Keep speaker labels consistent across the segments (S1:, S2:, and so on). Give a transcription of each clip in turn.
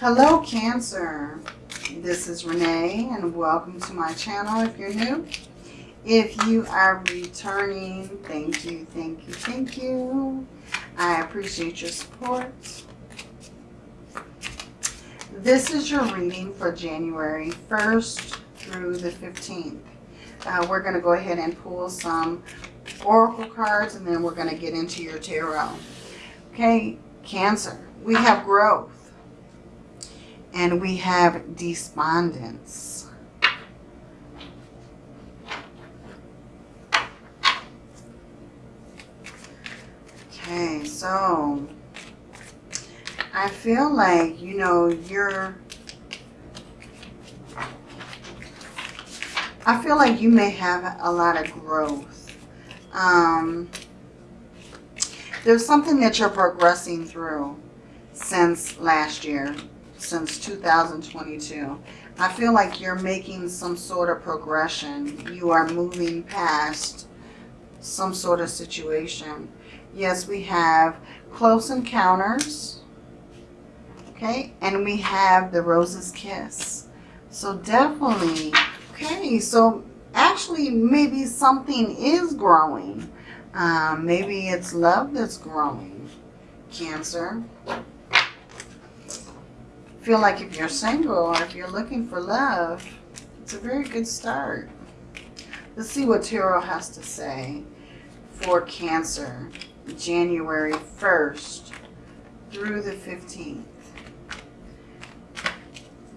S1: Hello, Cancer. This is Renee, and welcome to my channel if you're new. If you are returning, thank you, thank you, thank you. I appreciate your support. This is your reading for January 1st through the 15th. Uh, we're going to go ahead and pull some oracle cards, and then we're going to get into your tarot. Okay, Cancer. We have growth and we have despondence. Okay, so I feel like, you know, you're, I feel like you may have a lot of growth. Um, there's something that you're progressing through since last year since 2022. I feel like you're making some sort of progression. You are moving past some sort of situation. Yes, we have close encounters. Okay, and we have the rose's kiss. So definitely, okay, so actually maybe something is growing. Um, maybe it's love that's growing, Cancer feel like if you're single or if you're looking for love, it's a very good start. Let's see what Tarot has to say for Cancer, January 1st through the 15th.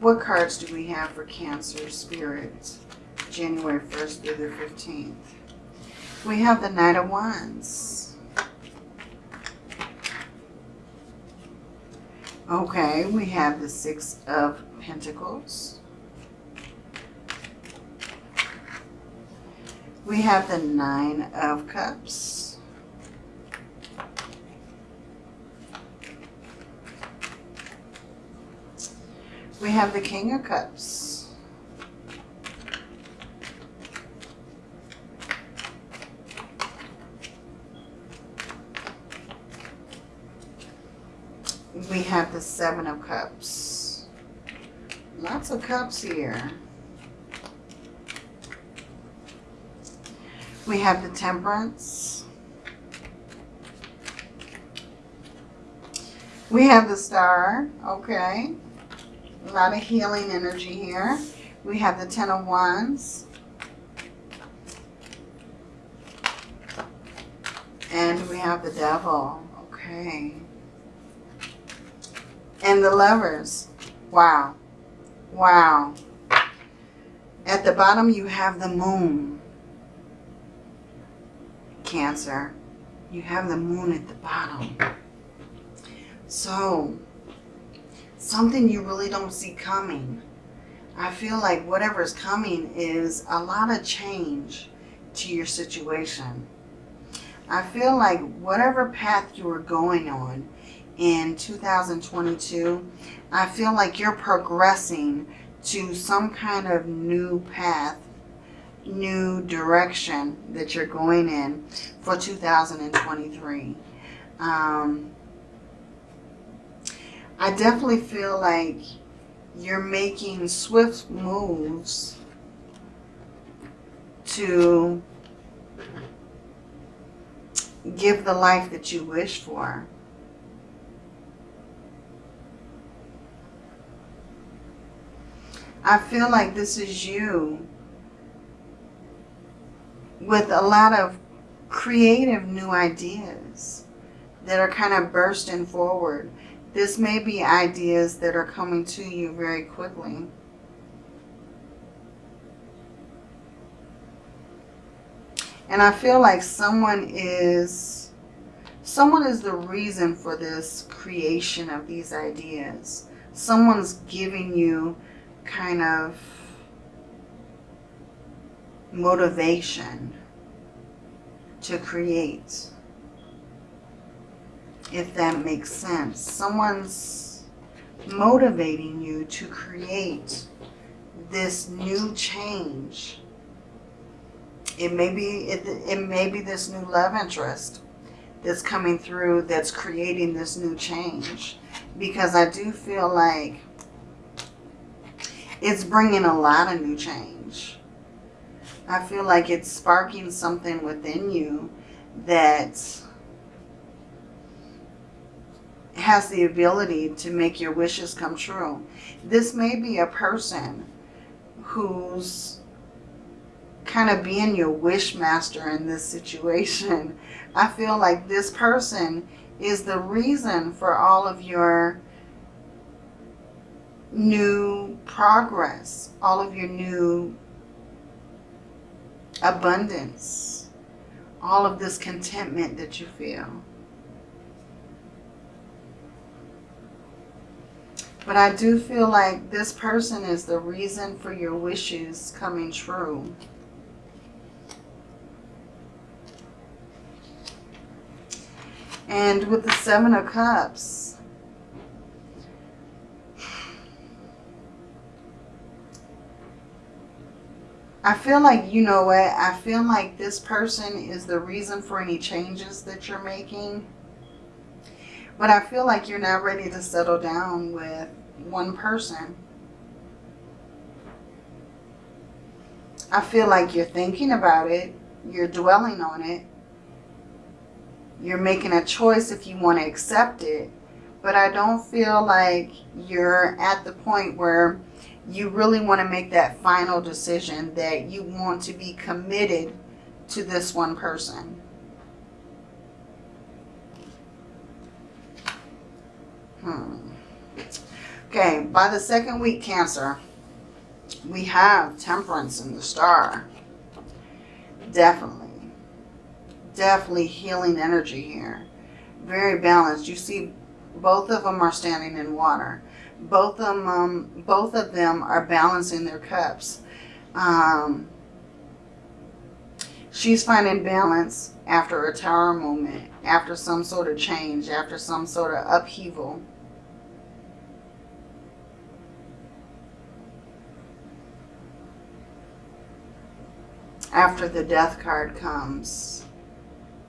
S1: What cards do we have for Cancer Spirit, January 1st through the 15th? We have the Knight of Wands. Okay, we have the Six of Pentacles. We have the Nine of Cups. We have the King of Cups. We have the Seven of Cups. Lots of cups here. We have the Temperance. We have the Star. Okay. A lot of healing energy here. We have the Ten of Wands. And we have the Devil. Okay. And the lovers. Wow. Wow. At the bottom, you have the moon. Cancer. You have the moon at the bottom. So, something you really don't see coming. I feel like whatever's coming is a lot of change to your situation. I feel like whatever path you were going on, in 2022, I feel like you're progressing to some kind of new path, new direction that you're going in for 2023. Um, I definitely feel like you're making swift moves to give the life that you wish for. I feel like this is you with a lot of creative new ideas that are kind of bursting forward. This may be ideas that are coming to you very quickly. And I feel like someone is, someone is the reason for this creation of these ideas. Someone's giving you kind of motivation to create. If that makes sense. Someone's motivating you to create this new change. It may be it, it may be this new love interest that's coming through that's creating this new change. Because I do feel like It's bringing a lot of new change. I feel like it's sparking something within you that has the ability to make your wishes come true. This may be a person who's kind of being your wish master in this situation. I feel like this person is the reason for all of your new progress, all of your new abundance, all of this contentment that you feel. But I do feel like this person is the reason for your wishes coming true. And with the Seven of Cups, I feel like, you know what, I feel like this person is the reason for any changes that you're making. But I feel like you're not ready to settle down with one person. I feel like you're thinking about it. You're dwelling on it. You're making a choice if you want to accept it. But I don't feel like you're at the point where you really want to make that final decision that you want to be committed to this one person. Hmm. Okay, by the second week, Cancer, we have Temperance in the star. Definitely. Definitely healing energy here. Very balanced. You see, both of them are standing in water. Both of them, um, both of them are balancing their cups. Um, she's finding balance after a tower moment, after some sort of change, after some sort of upheaval. after the death card comes,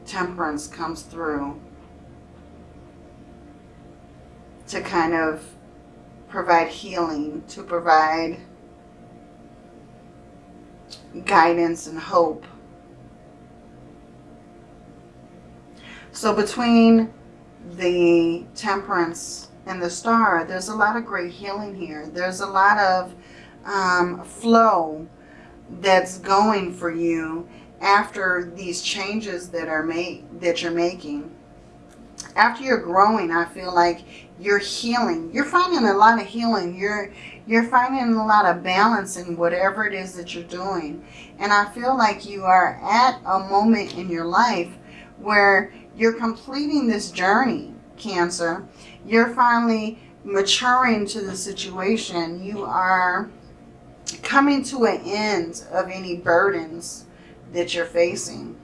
S1: temperance comes through to kind of provide healing, to provide guidance and hope. So between the temperance and the star, there's a lot of great healing here. There's a lot of um, flow that's going for you after these changes that are made that you're making after you're growing i feel like you're healing. You're finding a lot of healing. You're you're finding a lot of balance in whatever it is that you're doing. And i feel like you are at a moment in your life where you're completing this journey cancer. You're finally maturing to the situation. You are coming to an end of any burdens that you're facing.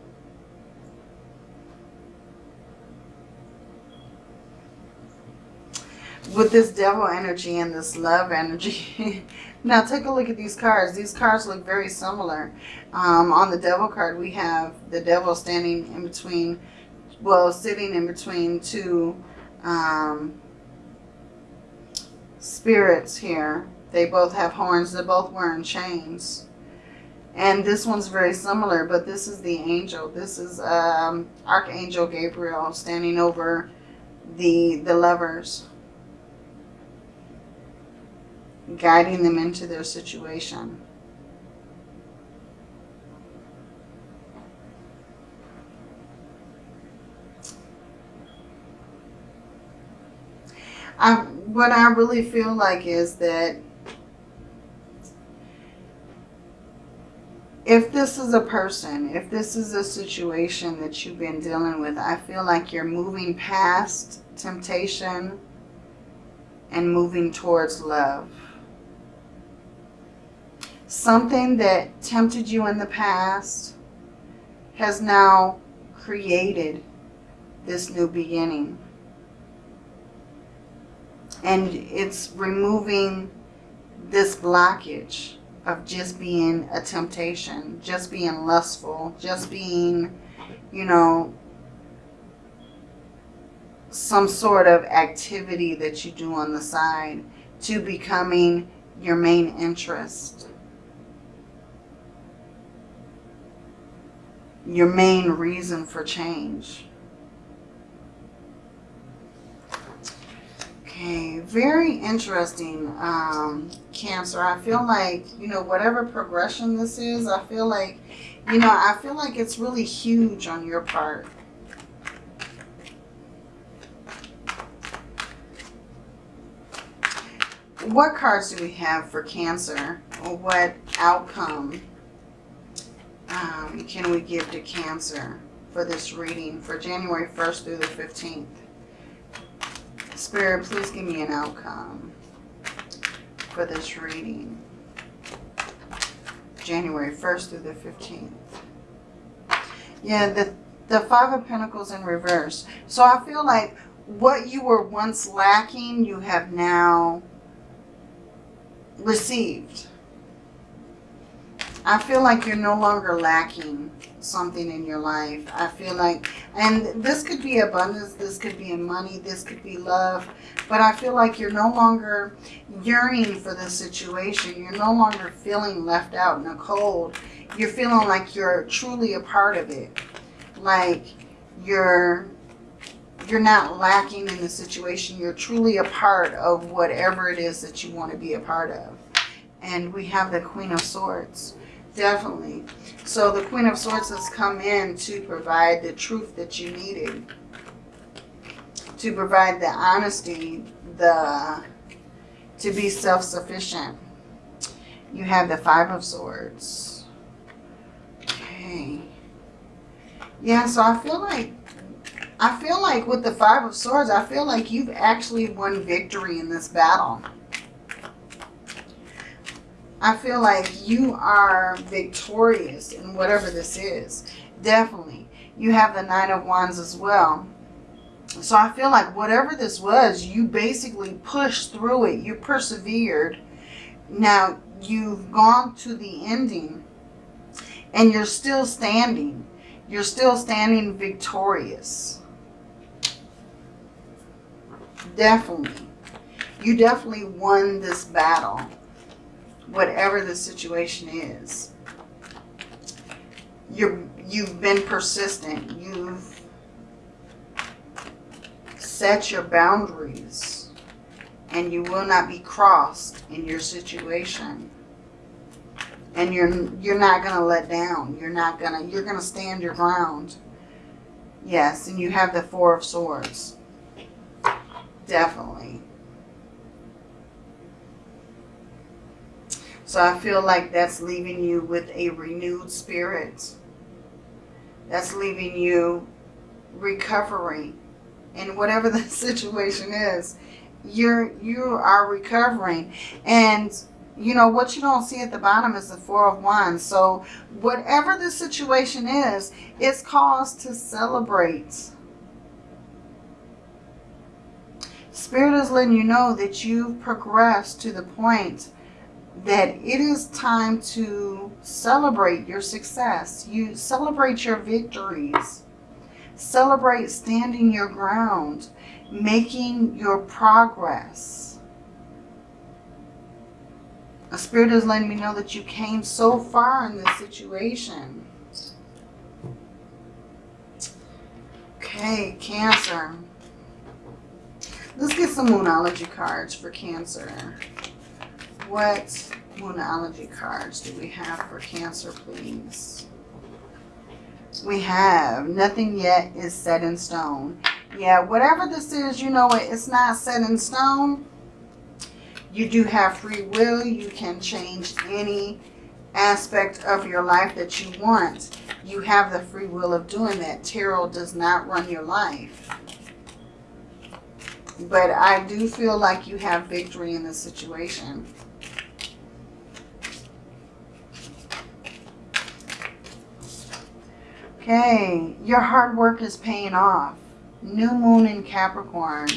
S1: With this devil energy and this love energy. now take a look at these cards. These cards look very similar. Um, on the devil card we have the devil standing in between, well sitting in between two um, spirits here they both have horns. They're both wearing chains. And this one's very similar, but this is the angel. This is um, Archangel Gabriel standing over the, the lovers. Guiding them into their situation. I, what I really feel like is that if this is a person, if this is a situation that you've been dealing with, I feel like you're moving past temptation and moving towards love. Something that tempted you in the past has now created this new beginning. And it's removing this blockage of just being a temptation, just being lustful, just being, you know, some sort of activity that you do on the side to becoming your main interest. Your main reason for change. Okay, very interesting, um, Cancer. I feel like, you know, whatever progression this is, I feel like, you know, I feel like it's really huge on your part. What cards do we have for Cancer? What outcome um, can we give to Cancer for this reading for January 1st through the 15th? Spirit, please give me an outcome for this reading. January 1st through the 15th. Yeah, the, the Five of Pentacles in reverse. So I feel like what you were once lacking, you have now received. I feel like you're no longer lacking something in your life. I feel like, and this could be abundance, this could be money, this could be love, but I feel like you're no longer yearning for the situation. You're no longer feeling left out in the cold. You're feeling like you're truly a part of it. Like you're you're not lacking in the situation. You're truly a part of whatever it is that you want to be a part of. And we have the Queen of Swords. Definitely. So the Queen of Swords has come in to provide the truth that you needed. To provide the honesty, the to be self-sufficient. You have the Five of Swords. Okay. Yeah, so I feel like I feel like with the Five of Swords, I feel like you've actually won victory in this battle. I feel like you are victorious in whatever this is. Definitely. You have the Nine of Wands as well. So I feel like whatever this was, you basically pushed through it. You persevered. Now, you've gone to the ending and you're still standing. You're still standing victorious. Definitely. You definitely won this battle whatever the situation is. You're, you've been persistent. You've set your boundaries and you will not be crossed in your situation. And you're, you're not going to let down. You're not going to, you're going to stand your ground. Yes, and you have the Four of Swords. Definitely. So I feel like that's leaving you with a renewed spirit. That's leaving you recovering in whatever the situation is. You're, you are recovering. And, you know, what you don't see at the bottom is the Four of Wands. So whatever the situation is, it's cause to celebrate. Spirit is letting you know that you've progressed to the point that it is time to celebrate your success. You celebrate your victories. Celebrate standing your ground, making your progress. A spirit is letting me know that you came so far in this situation. Okay, Cancer. Let's get some Moonology cards for Cancer. What Moonology cards do we have for Cancer, please? We have nothing yet is set in stone. Yeah, whatever this is, you know it, it's not set in stone. You do have free will. You can change any aspect of your life that you want. You have the free will of doing that. Tarot does not run your life. But I do feel like you have victory in this situation. Okay, your hard work is paying off. New moon in Capricorn.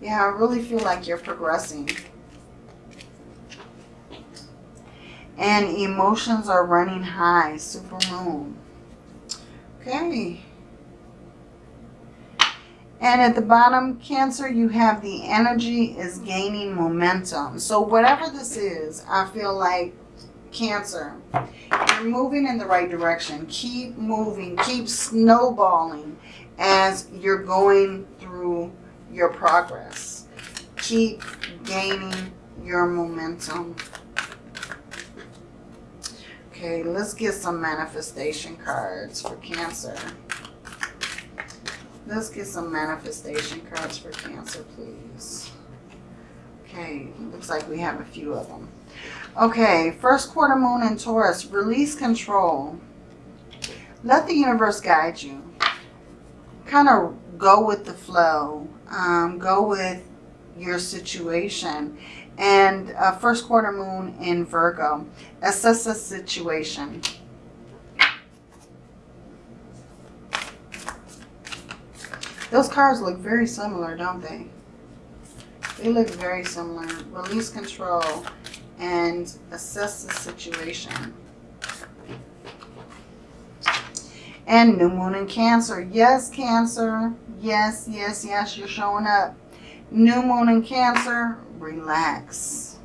S1: Yeah, I really feel like you're progressing. And emotions are running high. Super moon. Okay. And at the bottom, Cancer, you have the energy is gaining momentum. So whatever this is, I feel like Cancer, you're moving in the right direction. Keep moving, keep snowballing as you're going through your progress. Keep gaining your momentum. Okay, let's get some manifestation cards for Cancer. Let's get some manifestation cards for Cancer, please. Okay, looks like we have a few of them. Okay, first quarter moon in Taurus, release control. Let the universe guide you. Kind of go with the flow. Um, go with your situation. And uh, first quarter moon in Virgo, assess the situation. Those cards look very similar, don't they? They look very similar. Release control and assess the situation. And new moon in Cancer. Yes, Cancer. Yes, yes, yes, you're showing up. New moon in Cancer. Relax.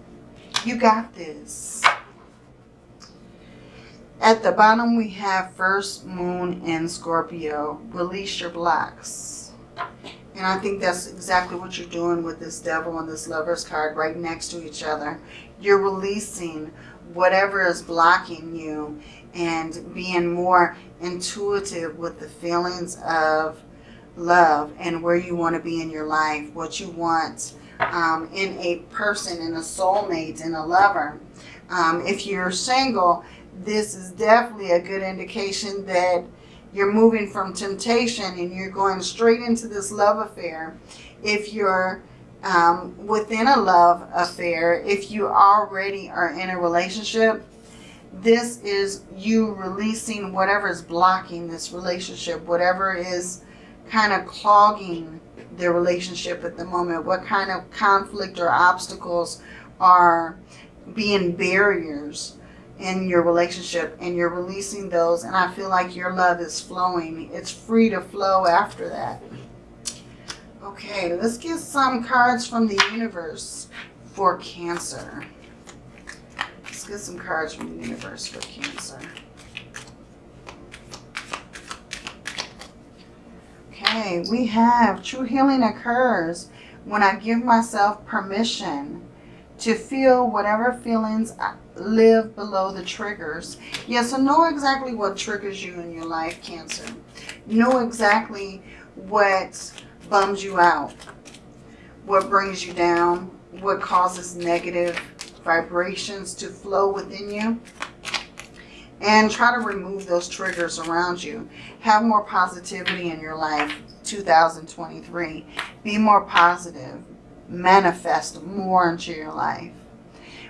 S1: You got this. At the bottom, we have first moon in Scorpio. Release your blocks. And I think that's exactly what you're doing with this devil and this lover's card right next to each other. You're releasing whatever is blocking you and being more intuitive with the feelings of love and where you want to be in your life, what you want um, in a person, in a soulmate, in a lover. Um, if you're single, this is definitely a good indication that you're moving from temptation and you're going straight into this love affair. If you're um, within a love affair, if you already are in a relationship, this is you releasing whatever is blocking this relationship, whatever is kind of clogging the relationship at the moment, what kind of conflict or obstacles are being barriers in your relationship and you're releasing those and I feel like your love is flowing. It's free to flow after that. Okay, let's get some cards from the universe for Cancer. Let's get some cards from the universe for Cancer. Okay, we have true healing occurs when I give myself permission to feel whatever feelings uh, live below the triggers. Yeah, so know exactly what triggers you in your life, Cancer. Know exactly what bums you out, what brings you down, what causes negative vibrations to flow within you. And try to remove those triggers around you. Have more positivity in your life 2023. Be more positive. Manifest more into your life.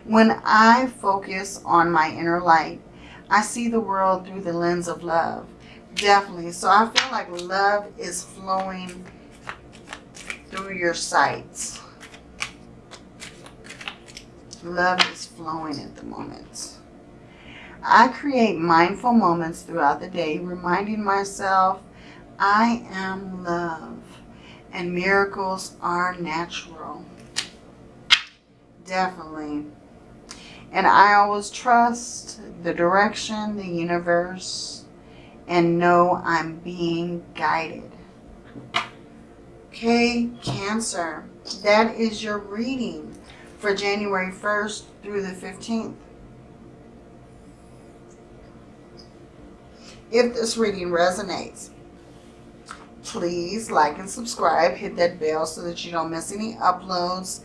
S1: When I focus on my inner light, I see the world through the lens of love. Definitely. So I feel like love is flowing through your sights. Love is flowing at the moment. I create mindful moments throughout the day, reminding myself I am love and miracles are natural. Definitely. And I always trust the direction, the universe, and know I'm being guided. Okay, Cancer, that is your reading for January 1st through the 15th. If this reading resonates, please like and subscribe. Hit that bell so that you don't miss any uploads.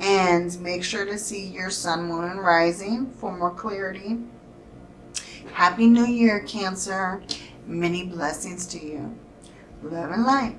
S1: And make sure to see your sun, moon, and rising for more clarity. Happy New Year, Cancer. Many blessings to you. Love and light.